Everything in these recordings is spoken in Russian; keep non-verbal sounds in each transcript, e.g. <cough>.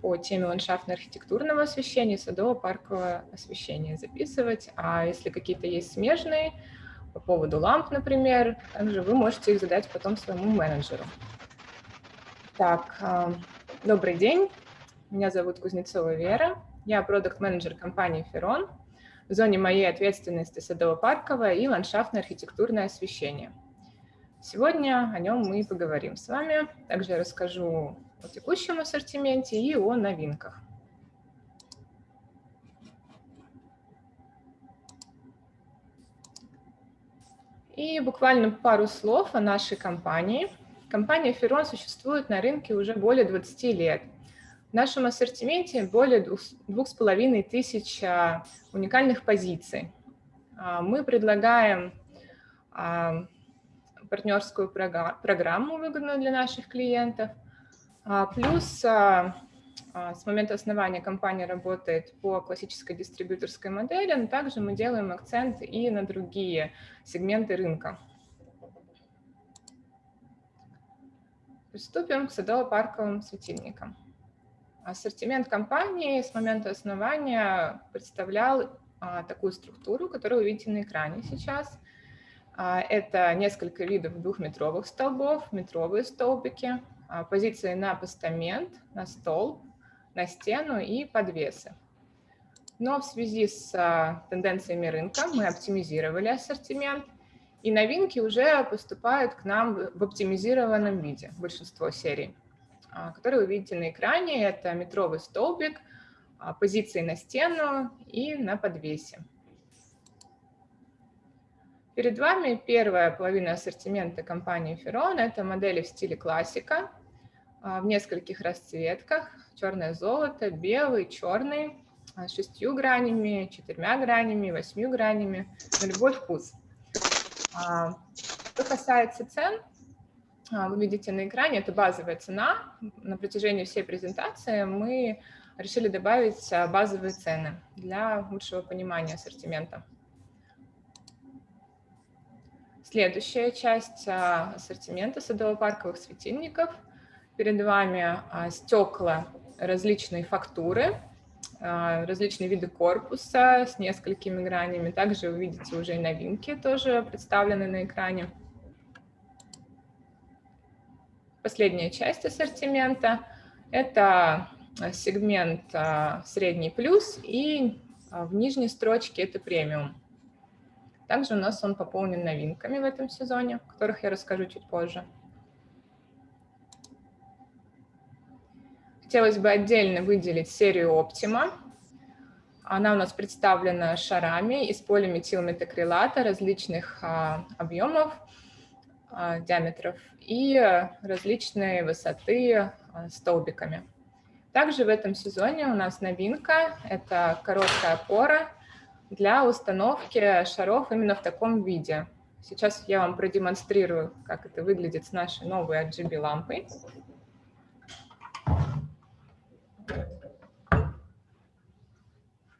по теме ландшафтно-архитектурного освещения садово-паркового освещения записывать. А если какие-то есть смежные, по поводу ламп, например, также вы можете их задать потом своему менеджеру. Так, а, добрый день. Меня зовут Кузнецова Вера. Я продукт-менеджер компании «Ферон». В зоне моей ответственности садово-парковое и ландшафтно-архитектурное освещение. Сегодня о нем мы и поговорим с вами. Также я расскажу о текущем ассортименте и о новинках. И буквально пару слов о нашей компании. Компания Ферон существует на рынке уже более 20 лет. В нашем ассортименте более двух с половиной тысяч а, уникальных позиций. А, мы предлагаем а, партнерскую программу, выгодную для наших клиентов. Плюс а, с момента основания компания работает по классической дистрибьюторской модели, но также мы делаем акцент и на другие сегменты рынка. Приступим к садово-парковым светильникам. Ассортимент компании с момента основания представлял а, такую структуру, которую вы видите на экране сейчас. А, это несколько видов двухметровых столбов, метровые столбики, а, позиции на постамент, на столб, на стену и подвесы. Но в связи с а, тенденциями рынка мы оптимизировали ассортимент, и новинки уже поступают к нам в оптимизированном виде, большинство серий, а, которые вы видите на экране. Это метровый столбик, а, позиции на стену и на подвесе. Перед вами первая половина ассортимента компании Ferron. Это модели в стиле классика в нескольких расцветках черное золото, белый, черный, а, с шестью гранями, четырьмя гранями, восьмью гранями, на любой вкус. А, что касается цен, а, вы видите на экране, это базовая цена. На протяжении всей презентации мы решили добавить базовые цены для лучшего понимания ассортимента. Следующая часть ассортимента садово-парковых светильников. Перед вами стекла различные фактуры, а, различные виды корпуса с несколькими гранями. Также вы видите уже и новинки тоже представлены на экране. Последняя часть ассортимента – это сегмент а, средний плюс и а, в нижней строчке это премиум. Также у нас он пополнен новинками в этом сезоне, о которых я расскажу чуть позже. Хотелось бы отдельно выделить серию Optima. Она у нас представлена шарами из полиметилметакрилата различных а, объемов, а, диаметров и различные высоты а, столбиками. Также в этом сезоне у нас новинка – это короткая опора для установки шаров именно в таком виде. Сейчас я вам продемонстрирую, как это выглядит с нашей новой RGB-лампой.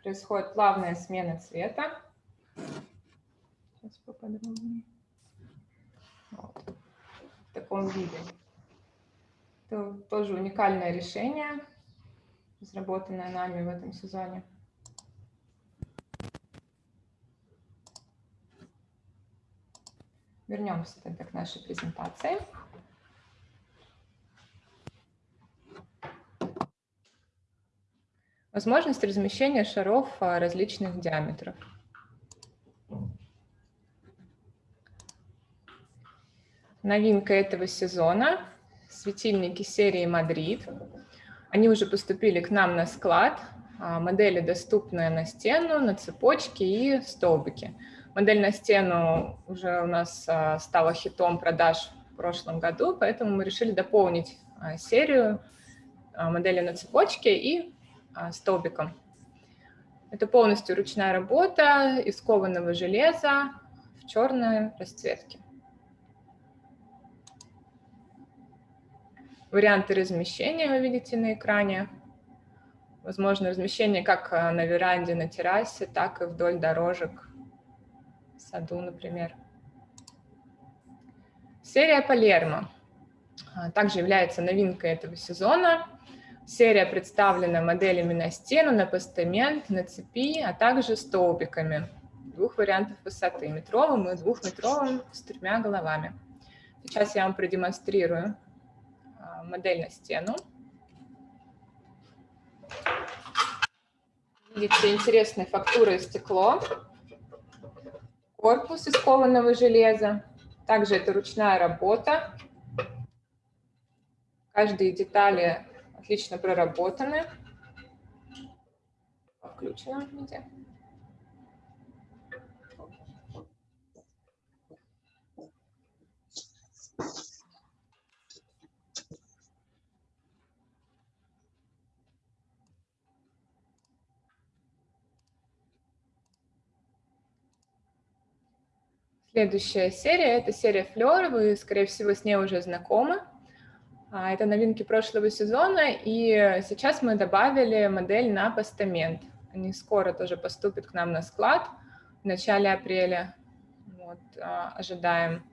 Происходит плавная смена цвета. Сейчас поподробнее. Вот. В таком виде. Это тоже уникальное решение, разработанное нами в этом сезоне. Вернемся тогда к нашей презентации. Возможность размещения шаров а, различных диаметров. Новинка этого сезона – светильники серии «Мадрид». Они уже поступили к нам на склад. А, модели доступны на стену, на цепочке и столбики. Модель на стену уже у нас а, стала хитом продаж в прошлом году, поэтому мы решили дополнить серию модели на цепочке и столбиком. Это полностью ручная работа из кованого железа в черной расцветке. Варианты размещения вы видите на экране. Возможно, размещение как а, на веранде, на террасе, так и вдоль дорожек в саду, например. Серия Палермо также является новинкой этого сезона Серия представлена моделями на стену, на постамент, на цепи, а также столбиками двух вариантов высоты, метровым и двухметровым с тремя головами. Сейчас я вам продемонстрирую а, модель на стену. Видите интересные фактуры стекло, корпус из кованого железа. Также это ручная работа. Каждые детали отлично проработаны. Включено виде. Следующая серия – это серия Флёр. Вы, скорее всего, с ней уже знакомы. А, это новинки прошлого сезона, и сейчас мы добавили модель на постамент. Они скоро тоже поступят к нам на склад в начале апреля. Вот, а, ожидаем.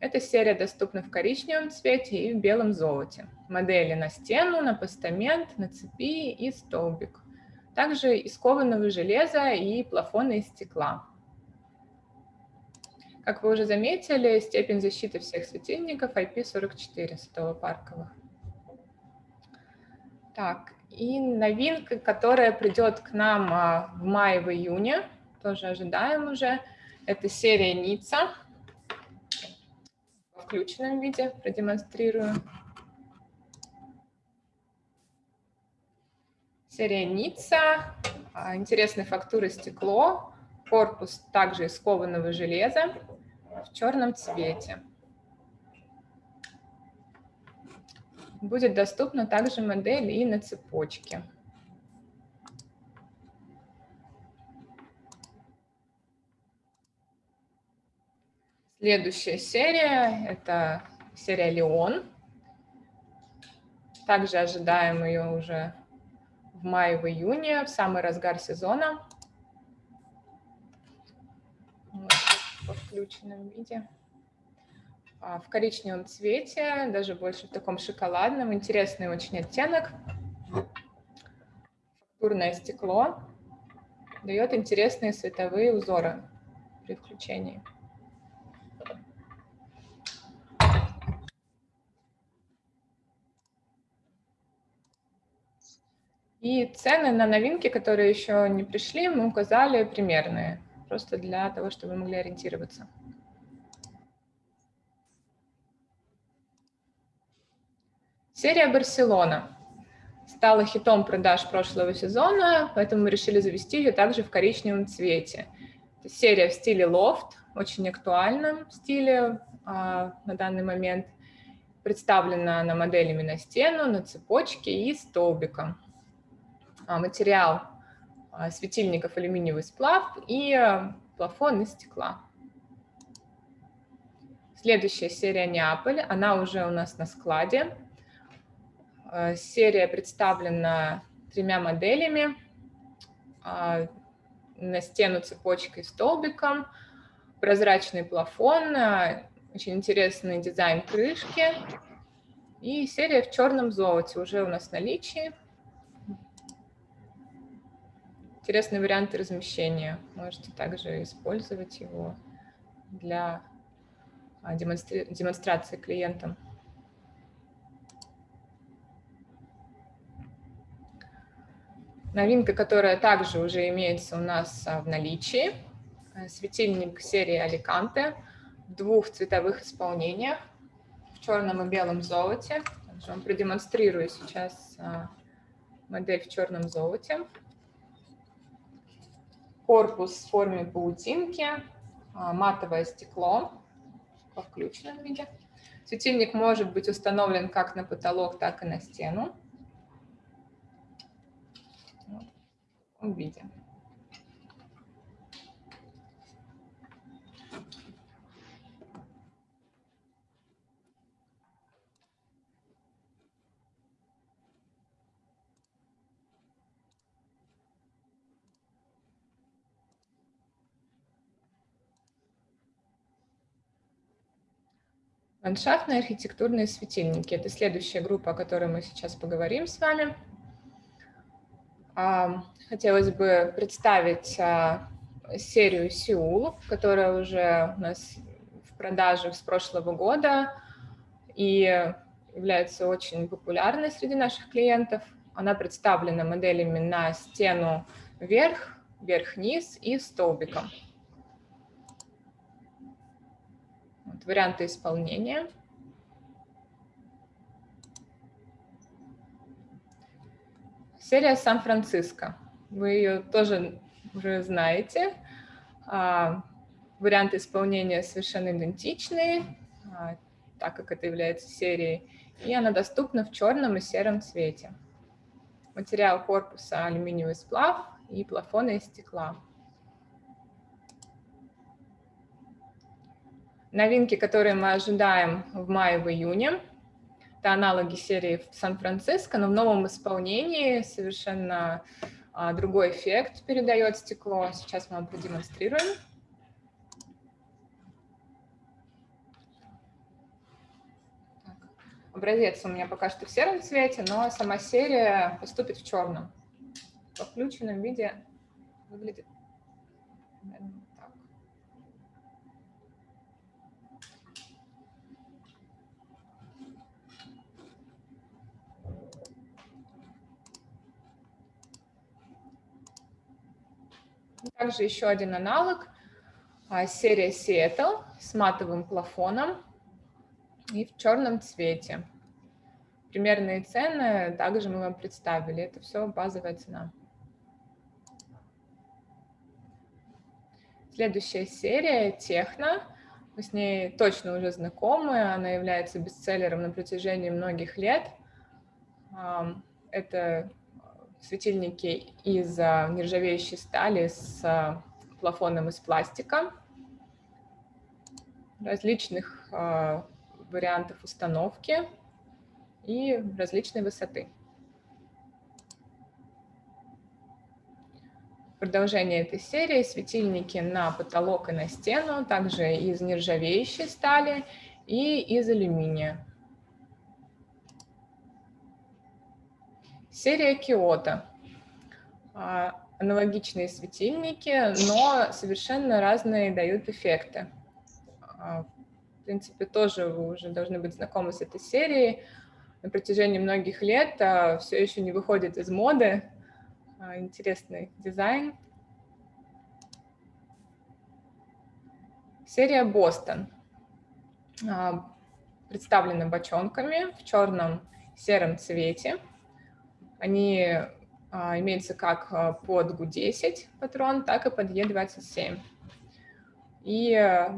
Эта серия доступна в коричневом цвете и в белом золоте. Модели на стену, на постамент, на цепи и столбик. Также из кованого железа и плафоны из стекла. Как вы уже заметили, степень защиты всех светильников IP44 садово-парковых. Так, и новинка, которая придет к нам а, в мае, в июне, тоже ожидаем уже, это серия Ницца. В включенном виде продемонстрирую. Серия Ницца, а, интересной фактуры стекло, корпус также из кованого железа в черном цвете. Будет доступна также модель и на цепочке. Следующая серия – это серия «Леон». Также ожидаем ее уже в мае, в в самый разгар сезона. во включенном виде. А, в коричневом цвете, даже больше в таком шоколадном. Интересный очень оттенок. Фактурное стекло. Дает интересные световые узоры при включении. И цены на новинки, которые еще не пришли, мы указали примерные просто для того, чтобы вы могли ориентироваться. Серия «Барселона» стала хитом продаж прошлого сезона, поэтому мы решили завести ее также в коричневом цвете. Серия в стиле лофт, очень актуальном стиле а, на данный момент. Представлена она моделями на стену, на цепочке и столбиком. А, материал светильников алюминиевый сплав и а, плафон из стекла. Следующая серия Неаполь, она уже у нас на складе. А, серия представлена тремя моделями. На стену цепочкой столбиком, прозрачный плафон, очень интересный дизайн крышки. И серия в черном золоте уже у нас в наличии. Интересные варианты размещения. Можете также использовать его для а, демонстра демонстрации клиентам. Новинка, которая также уже имеется у нас а, в наличии, э, светильник серии Аликанте в двух цветовых исполнениях, в черном и белом золоте. Также вам продемонстрирую сейчас а, модель в черном золоте корпус в форме паутинки, а, матовое стекло во включенном виде. Светильник может быть установлен как на потолок, так и на стену. Вот Ландшафтные архитектурные светильники – это следующая группа, о которой мы сейчас поговорим с вами. Хотелось бы представить серию Сеул, которая уже у нас в продаже с прошлого года и является очень популярной среди наших клиентов. Она представлена моделями на стену вверх, вверх-вниз и столбиком. Вот варианты исполнения. Серия Сан-Франциско. Вы ее тоже уже знаете. А, варианты исполнения совершенно идентичные, а, так как это является серией, и она доступна в черном и сером цвете. Материал корпуса алюминиевый сплав и плафоны из стекла. Новинки, которые мы ожидаем в мае, в июне, это аналоги серии в Сан-Франциско, но в новом исполнении совершенно а, другой эффект передает стекло. Сейчас мы вам продемонстрируем. Так. Образец у меня пока что в сером цвете, но сама серия поступит в черном. В включенном виде выглядит Также еще один аналог, а, серия Seattle с матовым плафоном и в черном цвете. Примерные цены также мы вам представили. Это все базовая цена. Следующая серия Техно. Мы с ней точно уже знакомы. Она является бестселлером на протяжении многих лет. Это светильники из а, нержавеющей стали с а, плафоном из пластика, различных а, вариантов установки и различной высоты. Продолжение этой серии – светильники на потолок и на стену, также из нержавеющей стали и из алюминия. Серия Киото. А, аналогичные светильники, но совершенно разные дают эффекты. А, в принципе, тоже вы уже должны быть знакомы с этой серией. На протяжении многих лет а, все еще не выходит из моды. Интересный дизайн. Серия Бостон представлена бочонками в черном сером цвете. Они а, имеются как а, под GU10 патрон, так и под E27. И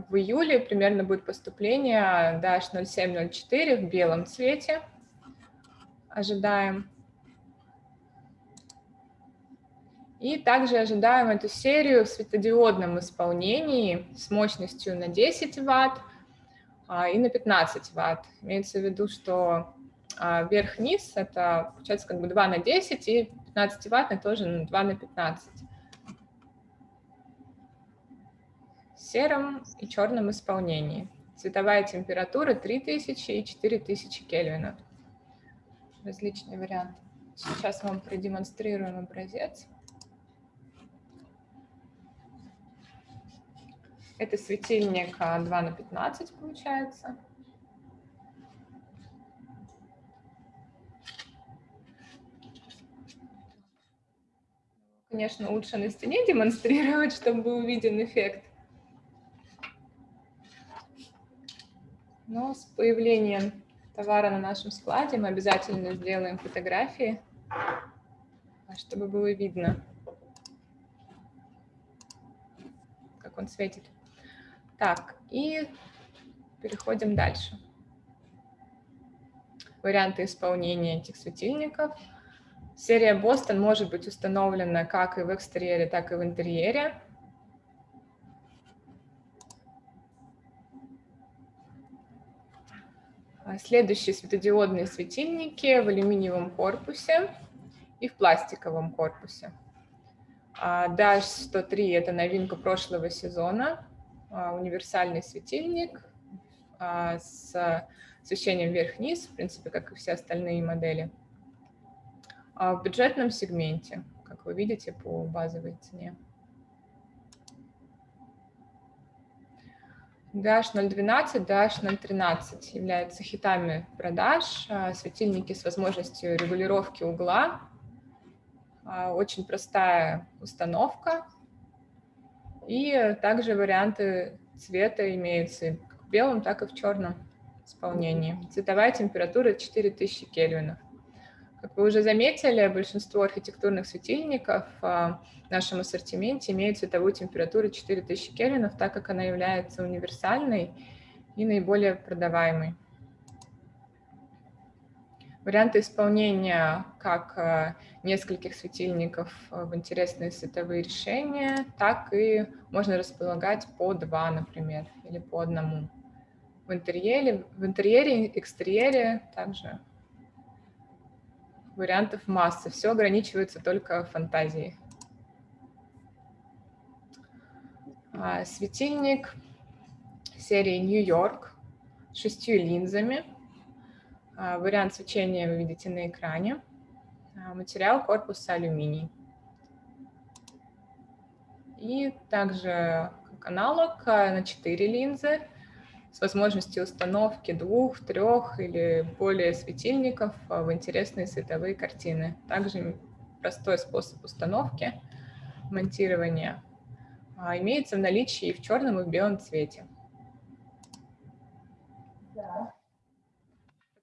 в июле примерно будет поступление Dash 0704 в белом цвете. Ожидаем. И также ожидаем эту серию в светодиодном исполнении с мощностью на 10 Вт а, и на 15 Вт. Имеется в виду, что вверх-вниз это получается как бы 2 на 10 и 15 ваттный тоже 2 на 15. В сером и черном исполнении. Цветовая температура 3000 и 4000 кельвинов. Различные варианты. Сейчас вам продемонстрируем образец. Это светильник 2 на 15 получается. Конечно, лучше на стене демонстрировать, <laughs> чтобы был виден эффект. Но с появлением товара на нашем складе мы обязательно сделаем фотографии, чтобы было видно, как он светит. Так, и переходим дальше. Варианты исполнения этих светильников – Серия Бостон может быть установлена как и в экстерьере, так и в интерьере. А следующие светодиодные светильники в алюминиевом корпусе и в пластиковом корпусе. А Dash 103 – это новинка прошлого сезона, а, универсальный светильник с освещением вверх-вниз, в принципе, как и все остальные модели. А в бюджетном сегменте, как вы видите, по базовой цене. DH012, DH013 являются хитами продаж, а, светильники с возможностью регулировки угла, а, очень простая установка, и также варианты цвета имеются как в белом, так и в черном исполнении. Цветовая температура 4000 кельвинов. Как вы уже заметили, большинство архитектурных светильников а, в нашем ассортименте имеют цветовую температуру 4000 кельвинов, так как она является универсальной и наиболее продаваемой. Варианты исполнения как а, нескольких светильников в интересные световые решения, так и можно располагать по два, например, или по одному. В интерьере, в интерьере экстерьере также Вариантов масса, все ограничивается только фантазией. А, светильник серии Нью-Йорк с шестью линзами. А, вариант свечения вы видите на экране. А, материал корпуса алюминий. И также как аналог на 4 линзы с возможностью установки двух, трех или более светильников в интересные световые картины. Также простой способ установки, монтирования а, имеется в наличии и в черном, и в белом цвете.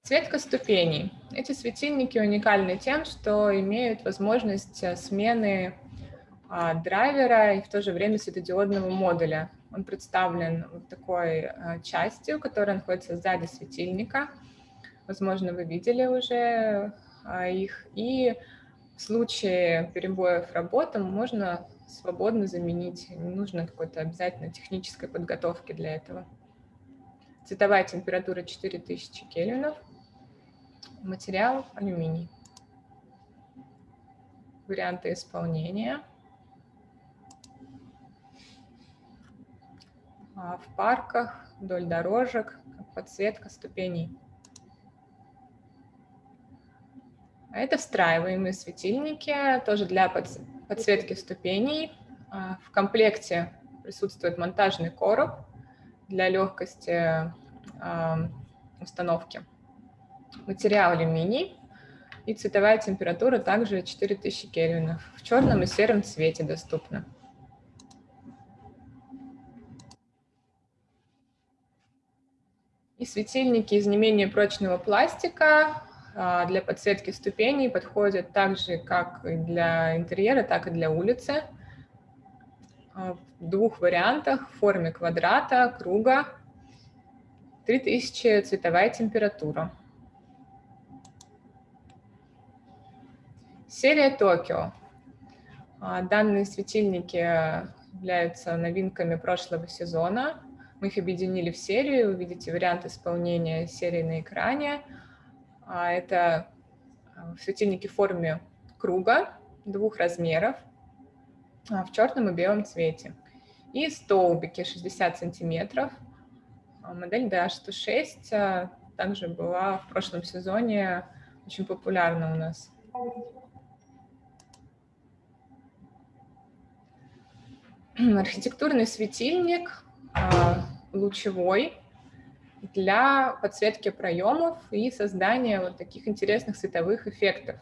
Подсветка ступеней. Эти светильники уникальны тем, что имеют возможность смены а, драйвера и в то же время светодиодного модуля. Он представлен вот такой а, частью, которая находится сзади светильника. Возможно, вы видели уже а, их. И в случае перебоев работы можно свободно заменить. Не нужно какой-то обязательно технической подготовки для этого. Цветовая температура 4000 кельвинов. Материал алюминий. Варианты исполнения – в парках, вдоль дорожек, подсветка ступеней. А это встраиваемые светильники, тоже для подсветки ступеней. А, в комплекте присутствует монтажный короб для легкости установки. Материал алюминий и цветовая температура также 4000 кельвинов. В черном и сером цвете доступна. И светильники из не менее прочного пластика а, для подсветки ступеней подходят так же, как для интерьера, так и для улицы. А, в двух вариантах, в форме квадрата, круга. 3000 цветовая температура. Серия Токио. А, данные светильники являются новинками прошлого сезона. Мы их объединили в серию, вы видите вариант исполнения серии на экране. А, это а, светильники в форме круга двух размеров а, в черном и белом цвете. И столбики 60 сантиметров. Модель DH106 также была в прошлом сезоне очень популярна у нас. Архитектурный светильник лучевой для подсветки проемов и создания вот таких интересных световых эффектов.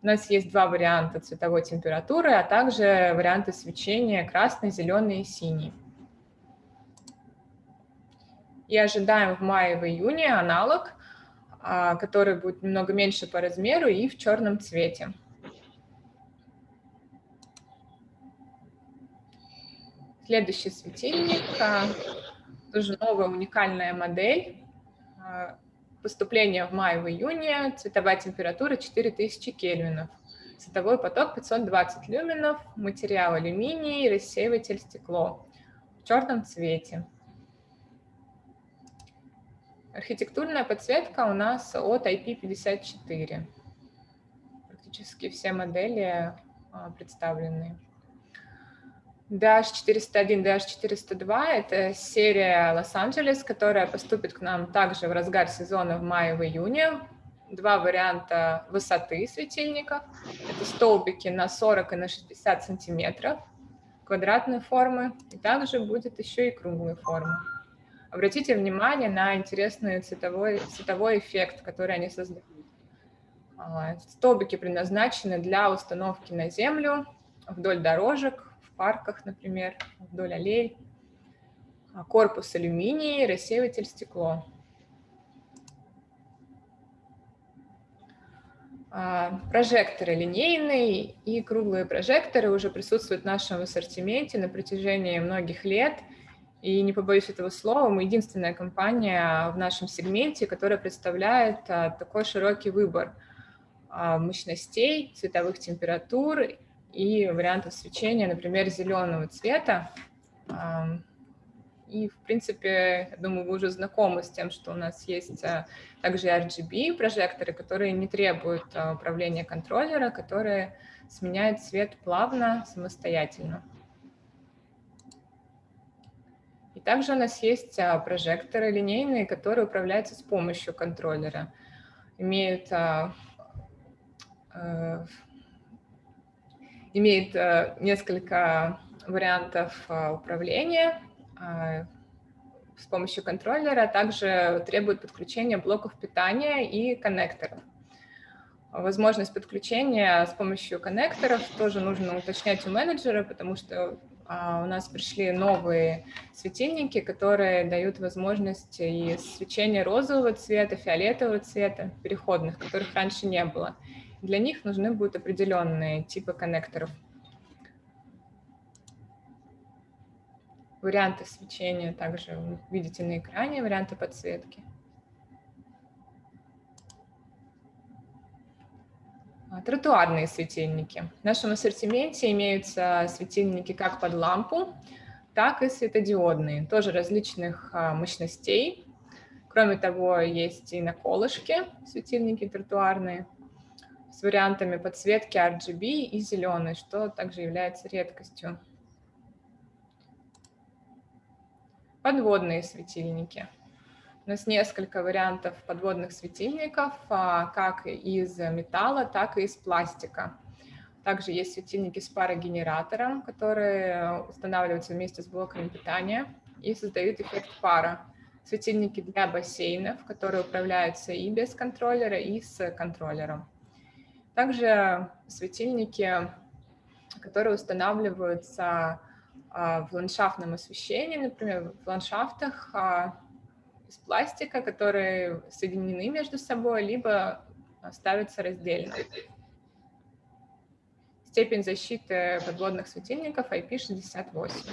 У нас есть два варианта цветовой температуры, а также варианты свечения красный, зеленый и синий. И ожидаем в мае в июне аналог, а, который будет немного меньше по размеру и в черном цвете. Следующий светильник, а, тоже новая уникальная модель. А, поступление в мае, в июне, цветовая температура 4000 кельвинов. Световой поток 520 люменов, материал алюминий, рассеиватель стекло в черном цвете. Архитектурная подсветка у нас от IP54. Практически все модели а, представлены. DH401, DH402 – это серия Лос-Анджелес, которая поступит к нам также в разгар сезона в мае, в июне. два варианта высоты светильников. Это столбики на 40 и на 60 сантиметров квадратной формы. И также будет еще и круглой формы. Обратите внимание на интересный цветовой, цветовой эффект, который они создают. А, столбики предназначены для установки на землю, вдоль дорожек, парках, например, вдоль аллей. А, корпус алюминий, рассеиватель стекло. А, прожекторы линейные и круглые прожекторы уже присутствуют в нашем ассортименте на протяжении многих лет. И не побоюсь этого слова, мы единственная компания в нашем сегменте, которая представляет такой широкий выбор – а, мощностей, цветовых температур и вариантов свечения, например, зеленого цвета. И, в принципе, я думаю, вы уже знакомы с тем, что у нас есть а, также RGB прожекторы, которые не требуют а, управления контроллера, которые сменяют цвет плавно, самостоятельно. И также у нас есть прожекторы линейные, которые управляются с помощью контроллера. Имеют Э, имеет э, несколько вариантов э, управления с помощью контроллера, также требует подключения блоков питания и коннекторов. Возможность подключения с помощью коннекторов тоже нужно уточнять у менеджера, потому что у нас пришли новые светильники, которые дают возможность и свечения розового цвета, фиолетового цвета, переходных, которых раньше не было. Для них нужны будут определенные типы коннекторов. Варианты свечения также видите на экране, варианты подсветки. А, тротуарные светильники. В нашем ассортименте имеются светильники как под лампу, так и светодиодные, тоже различных а, мощностей. Кроме того, есть и на колышке светильники тротуарные с вариантами подсветки RGB и зеленый, что также является редкостью. Подводные светильники. У нас несколько вариантов подводных светильников, а, как из металла, так и из пластика. Также есть светильники с парогенератором, которые устанавливаются вместе с блоками питания и создают эффект пара. Светильники для бассейнов, которые управляются и без контроллера, и с контроллером. Также светильники, которые устанавливаются а, в ландшафтном освещении, например, в ландшафтах а, из пластика, которые соединены между собой, либо ставятся раздельно. Степень защиты подводных светильников IP68.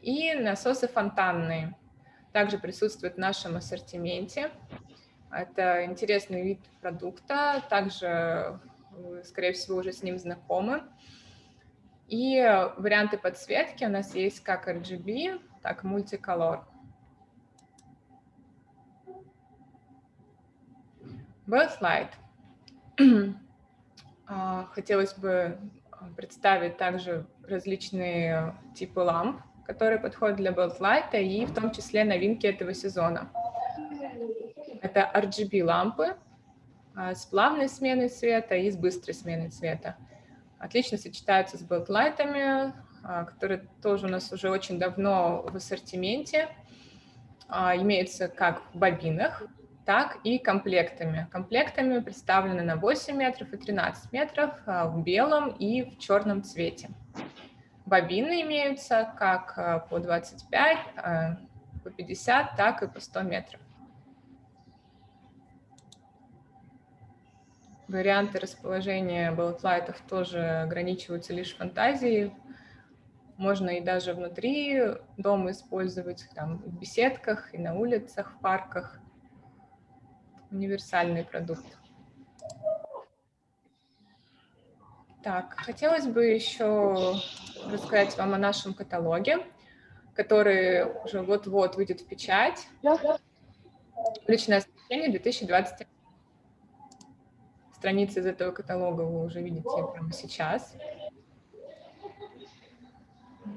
И насосы фонтанные также присутствуют в нашем ассортименте. Это интересный вид продукта, также вы, скорее всего, уже с ним знакомы. И варианты подсветки у нас есть как RGB, так и мультиколор. Backlight. <clears throat> А, хотелось бы представить также различные типы ламп, которые подходят для Backlight, и в том числе новинки этого сезона. Это RGB-лампы а, с плавной сменой цвета и с быстрой сменой цвета. Отлично сочетаются с бэклайтами, а, которые тоже у нас уже очень давно в ассортименте. А, имеются как в бобинах, так и комплектами. Комплектами представлены на 8 метров и 13 метров в белом и в черном цвете. Бобины имеются как по 25, по 50, так и по 100 метров. Варианты расположения баллотлайтов тоже ограничиваются лишь фантазией. Можно и даже внутри дома использовать, там, в беседках, и на улицах, в парках. Универсальный продукт. Так, хотелось бы еще рассказать вам о нашем каталоге, который уже вот-вот выйдет в печать. Личное освещение 2021 страницы из этого каталога вы уже видите прямо сейчас.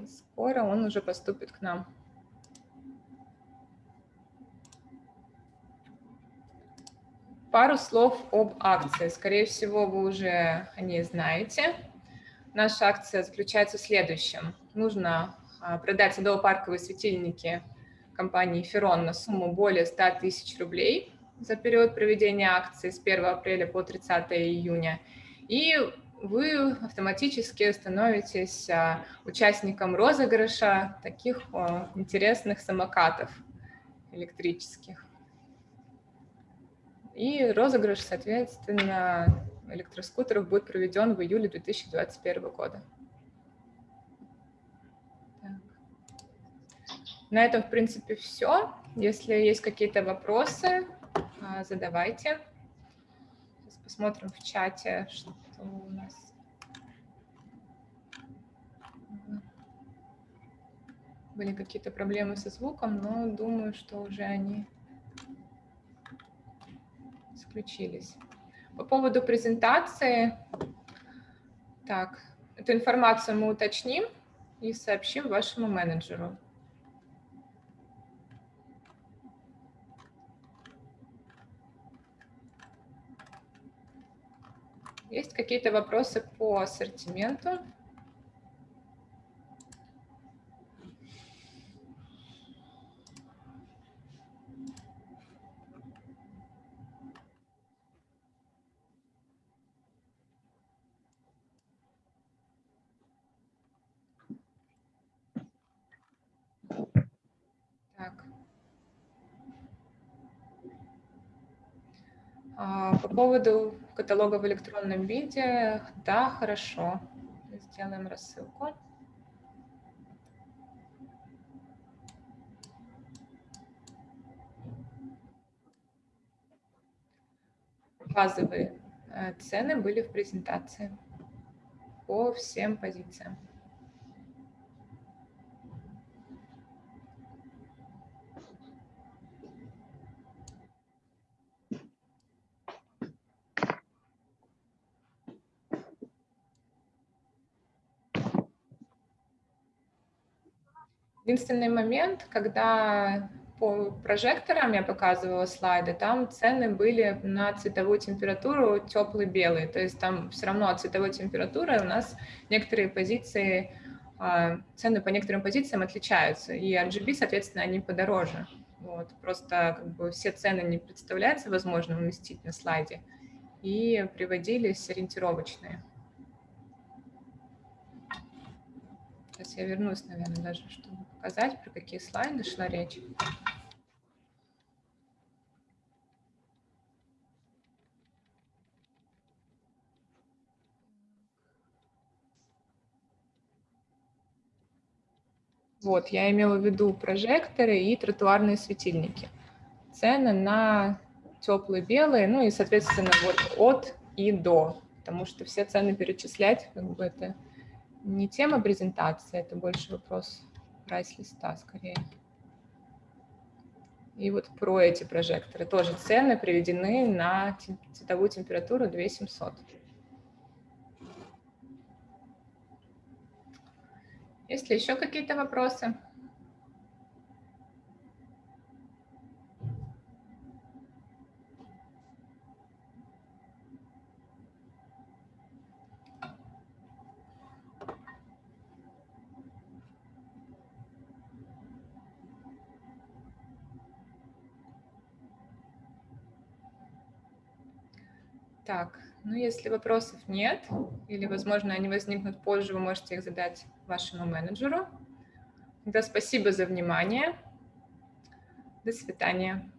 Скоро он уже поступит к нам. Пару слов об акции. Скорее всего, вы уже о ней знаете. Наша акция заключается в следующем. Нужно а, продать садово-парковые светильники компании Ферон на сумму более 100 тысяч рублей за период проведения акции с 1 апреля по 30 июня. И вы автоматически становитесь а, участником розыгрыша таких интересных самокатов электрических. И розыгрыш, соответственно, электроскутеров будет проведен в июле 2021 года. Так. На этом, в принципе, все. Если есть какие-то вопросы, а, задавайте. Сейчас посмотрим в чате, что у нас. Были какие-то проблемы со звуком, но думаю, что уже они исключились. По поводу презентации, так, эту информацию мы уточним и сообщим вашему менеджеру. Есть какие-то вопросы по ассортименту? А, по поводу каталога в электронном виде, да, хорошо. Сделаем рассылку. Базовые э, цены были в презентации по всем позициям. Единственный момент, когда по прожекторам я показывала слайды, там цены были на цветовую температуру теплый белый, то есть там все равно от цветовой температуры у нас некоторые позиции, а, цены по некоторым позициям отличаются, и RGB, соответственно, они подороже. Вот. Просто как бы все цены не представляется возможным уместить на слайде, и приводились ориентировочные. Сейчас я вернусь, наверное, даже, чтобы показать, про какие слайды шла речь. Вот, я имела в виду прожекторы и тротуарные светильники. Цены на теплые белые, ну и, соответственно, вот от и до, потому что все цены перечислять, как бы это не тема презентации, это больше вопрос прайс-листа скорее. И вот про эти прожекторы тоже цены приведены на цветовую температуру 2700. Есть ли еще какие-то вопросы? Так, ну если вопросов нет, или, возможно, они возникнут позже, вы можете их задать вашему менеджеру. Тогда спасибо за внимание. До свидания.